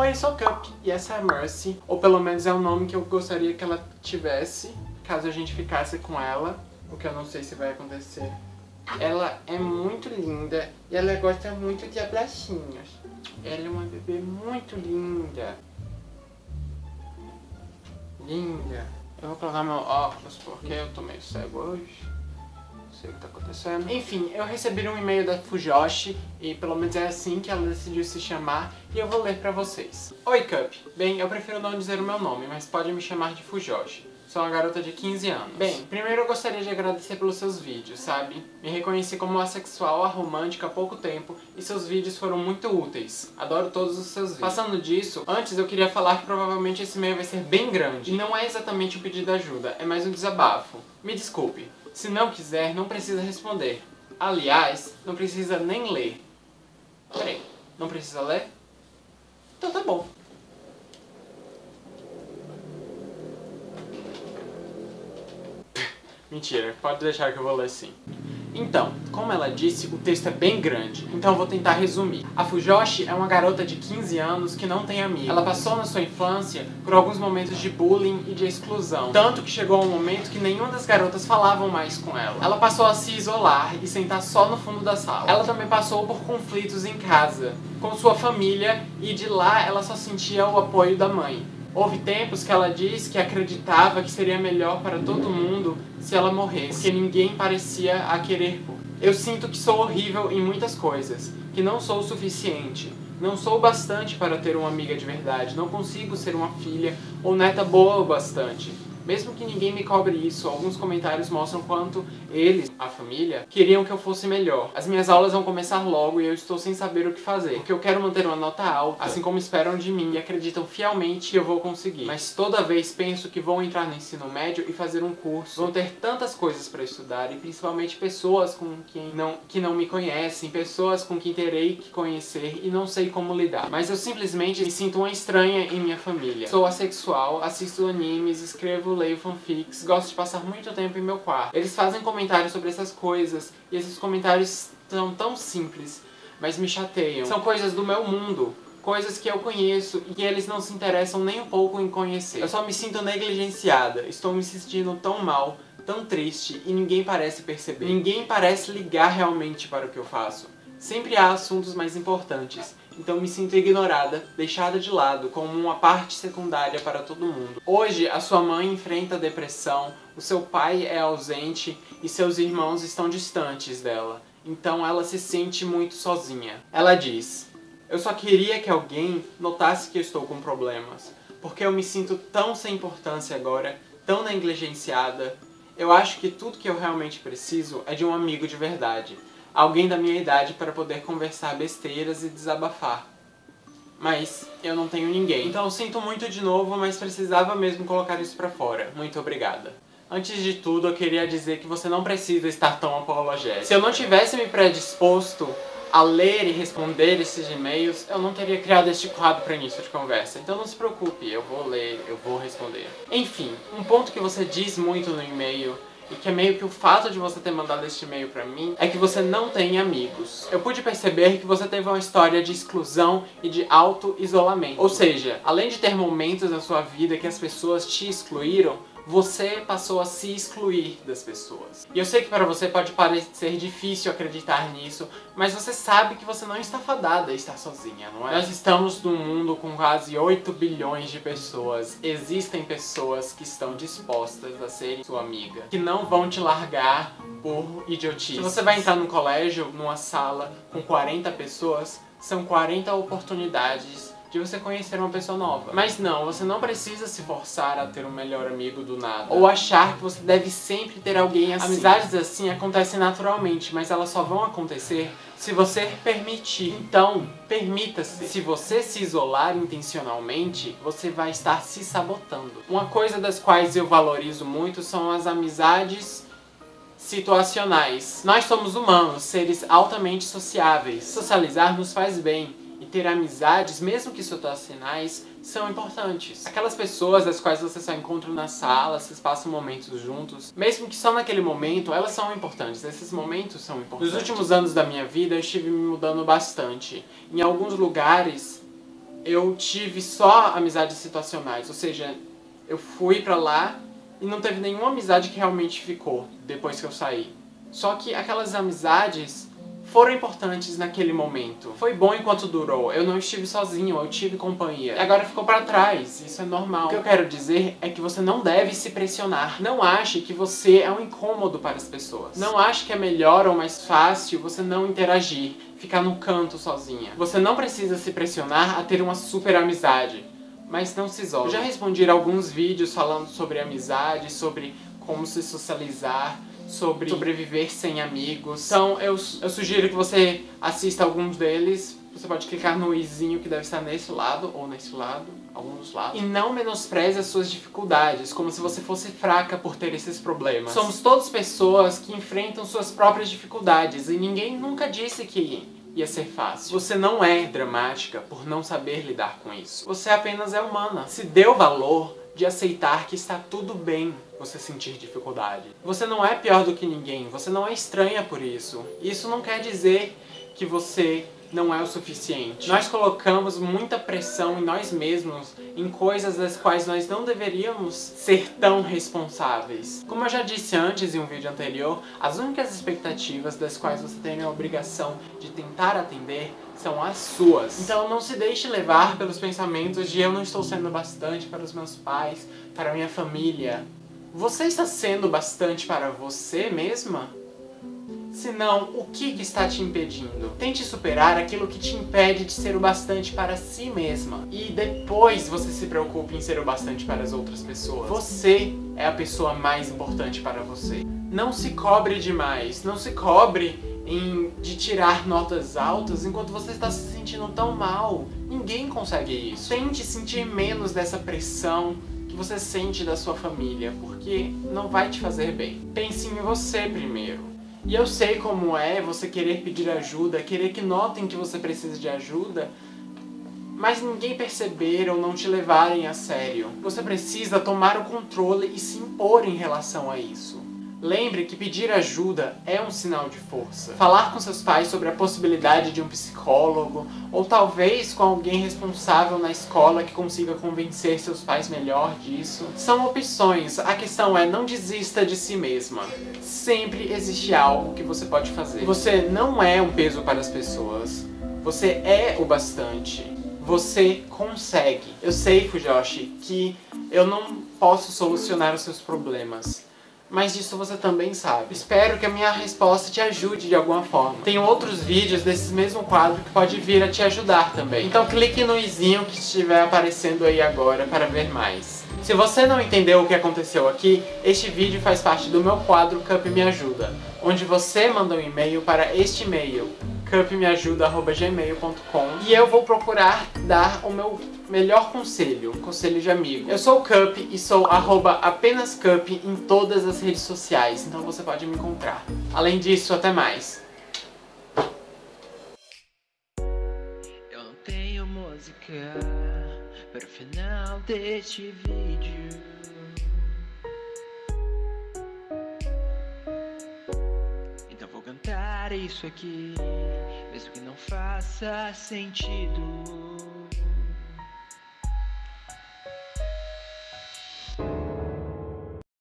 Oi, eu sou Cup e essa é a Mercy, ou pelo menos é o nome que eu gostaria que ela tivesse, caso a gente ficasse com ela, o que eu não sei se vai acontecer. Ela é muito linda e ela gosta muito de abracinhos. Ela é uma bebê muito linda. Linda. Eu vou colocar meu óculos porque eu tô meio cego hoje sei o que tá acontecendo. Enfim, eu recebi um e-mail da Fujoshi, e pelo menos é assim que ela decidiu se chamar, e eu vou ler pra vocês. Oi, Cup. Bem, eu prefiro não dizer o meu nome, mas pode me chamar de Fujoshi. Sou uma garota de 15 anos. Bem, primeiro eu gostaria de agradecer pelos seus vídeos, sabe? Me reconheci como assexual aromântica há pouco tempo e seus vídeos foram muito úteis. Adoro todos os seus vídeos. Passando disso, antes eu queria falar que provavelmente esse e-mail vai ser bem grande. E não é exatamente um pedido de ajuda, é mais um desabafo. Me desculpe. Se não quiser, não precisa responder. Aliás, não precisa nem ler. Peraí, não precisa ler? Então tá bom. Mentira, pode deixar que eu vou ler sim. Então, como ela disse, o texto é bem grande, então eu vou tentar resumir. A Fujoshi é uma garota de 15 anos que não tem amigos. Ela passou na sua infância por alguns momentos de bullying e de exclusão, tanto que chegou um momento que nenhuma das garotas falavam mais com ela. Ela passou a se isolar e sentar só no fundo da sala. Ela também passou por conflitos em casa, com sua família, e de lá ela só sentia o apoio da mãe. Houve tempos que ela disse que acreditava que seria melhor para todo mundo se ela morresse, porque ninguém parecia a querer. Eu sinto que sou horrível em muitas coisas, que não sou o suficiente, não sou bastante para ter uma amiga de verdade, não consigo ser uma filha ou neta boa o bastante. Mesmo que ninguém me cobre isso, alguns comentários mostram quanto eles, a família, queriam que eu fosse melhor. As minhas aulas vão começar logo e eu estou sem saber o que fazer, porque eu quero manter uma nota alta, assim como esperam de mim e acreditam fielmente que eu vou conseguir. Mas toda vez penso que vou entrar no ensino médio e fazer um curso, vão ter tantas coisas para estudar e principalmente pessoas com quem não, que não me conhecem, pessoas com quem terei que conhecer e não sei como lidar. Mas eu simplesmente me sinto uma estranha em minha família. Sou assexual, assisto animes, escrevo leio fanfics, gosto de passar muito tempo em meu quarto. Eles fazem comentários sobre essas coisas, e esses comentários são tão simples, mas me chateiam. São coisas do meu mundo, coisas que eu conheço e que eles não se interessam nem um pouco em conhecer. Eu só me sinto negligenciada, estou me sentindo tão mal, tão triste e ninguém parece perceber. Ninguém parece ligar realmente para o que eu faço. Sempre há assuntos mais importantes, então me sinto ignorada, deixada de lado, como uma parte secundária para todo mundo. Hoje, a sua mãe enfrenta depressão, o seu pai é ausente e seus irmãos estão distantes dela. Então ela se sente muito sozinha. Ela diz, eu só queria que alguém notasse que eu estou com problemas, porque eu me sinto tão sem importância agora, tão negligenciada. Eu acho que tudo que eu realmente preciso é de um amigo de verdade alguém da minha idade para poder conversar besteiras e desabafar. Mas eu não tenho ninguém. Então sinto muito de novo, mas precisava mesmo colocar isso pra fora. Muito obrigada. Antes de tudo, eu queria dizer que você não precisa estar tão apologético. Se eu não tivesse me predisposto a ler e responder esses e-mails, eu não teria criado este quadro para início de conversa. Então não se preocupe, eu vou ler, eu vou responder. Enfim, um ponto que você diz muito no e-mail e que é meio que o fato de você ter mandado este e-mail pra mim, é que você não tem amigos. Eu pude perceber que você teve uma história de exclusão e de auto-isolamento. Ou seja, além de ter momentos na sua vida que as pessoas te excluíram, você passou a se excluir das pessoas. E eu sei que para você pode parecer difícil acreditar nisso, mas você sabe que você não está fadada a estar sozinha, não é? Nós estamos num mundo com quase 8 bilhões de pessoas. Existem pessoas que estão dispostas a serem sua amiga, que não vão te largar por idiotice. Se você vai entrar num colégio, numa sala com 40 pessoas, são 40 oportunidades de você conhecer uma pessoa nova. Mas não, você não precisa se forçar a ter um melhor amigo do nada. Ou achar que você deve sempre ter alguém assim. Amizades assim acontecem naturalmente, mas elas só vão acontecer se você permitir. Então, permita-se. Se você se isolar intencionalmente, você vai estar se sabotando. Uma coisa das quais eu valorizo muito são as amizades situacionais. Nós somos humanos, seres altamente sociáveis. Socializar nos faz bem e ter amizades, mesmo que situacionais, são importantes. Aquelas pessoas das quais você só encontra na sala, vocês passam momentos juntos, mesmo que só naquele momento, elas são importantes, esses momentos são importantes. Nos últimos anos da minha vida, eu estive me mudando bastante. Em alguns lugares, eu tive só amizades situacionais, ou seja, eu fui pra lá e não teve nenhuma amizade que realmente ficou depois que eu saí. Só que aquelas amizades foram importantes naquele momento. Foi bom enquanto durou. Eu não estive sozinho, eu tive companhia. E agora ficou pra trás, isso é normal. O que eu quero dizer é que você não deve se pressionar. Não ache que você é um incômodo para as pessoas. Não ache que é melhor ou mais fácil você não interagir, ficar no canto sozinha. Você não precisa se pressionar a ter uma super amizade. Mas não se isole. Eu já respondi alguns vídeos falando sobre amizade, sobre como se socializar, sobre sobreviver sem amigos. Então eu, eu sugiro que você assista alguns deles. Você pode clicar no izinho que deve estar nesse lado ou nesse lado, algum dos lados. E não menospreze as suas dificuldades, como se você fosse fraca por ter esses problemas. Somos todas pessoas que enfrentam suas próprias dificuldades e ninguém nunca disse que ia ser fácil. Você não é dramática por não saber lidar com isso. Você apenas é humana. Se deu valor de aceitar que está tudo bem você sentir dificuldade. Você não é pior do que ninguém, você não é estranha por isso. Isso não quer dizer que você não é o suficiente. Nós colocamos muita pressão em nós mesmos, em coisas das quais nós não deveríamos ser tão responsáveis. Como eu já disse antes em um vídeo anterior, as únicas expectativas das quais você tem a obrigação de tentar atender são as suas. Então não se deixe levar pelos pensamentos de eu não estou sendo bastante para os meus pais, para a minha família. Você está sendo bastante para você mesma? Se não, o que, que está te impedindo? Tente superar aquilo que te impede de ser o bastante para si mesma. E depois você se preocupe em ser o bastante para as outras pessoas. Você é a pessoa mais importante para você. Não se cobre demais, não se cobre em, de tirar notas altas enquanto você está se sentindo tão mal. Ninguém consegue isso. Tente sentir menos dessa pressão que você sente da sua família, porque não vai te fazer bem. Pense em você primeiro. E eu sei como é você querer pedir ajuda, querer que notem que você precisa de ajuda, mas ninguém perceber ou não te levarem a sério. Você precisa tomar o controle e se impor em relação a isso. Lembre que pedir ajuda é um sinal de força. Falar com seus pais sobre a possibilidade de um psicólogo, ou talvez com alguém responsável na escola que consiga convencer seus pais melhor disso, são opções. A questão é não desista de si mesma. Sempre existe algo que você pode fazer. Você não é um peso para as pessoas. Você é o bastante. Você consegue. Eu sei, Fujoshi, que eu não posso solucionar os seus problemas mas disso você também sabe. Espero que a minha resposta te ajude de alguma forma. Tem outros vídeos desse mesmo quadro que pode vir a te ajudar também. Então clique no izinho que estiver aparecendo aí agora para ver mais. Se você não entendeu o que aconteceu aqui, este vídeo faz parte do meu quadro Cup Me Ajuda, onde você manda um e-mail para este e-mail, cupmeajuda.gmail.com e eu vou procurar dar o meu melhor conselho, conselho de amigo. Eu sou o Cup e sou arroba apenas Cup em todas as redes sociais, então você pode me encontrar. Além disso, até mais. Eu não tenho música para o final deste vídeo. Então vou cantar isso aqui, mesmo que não faça sentido.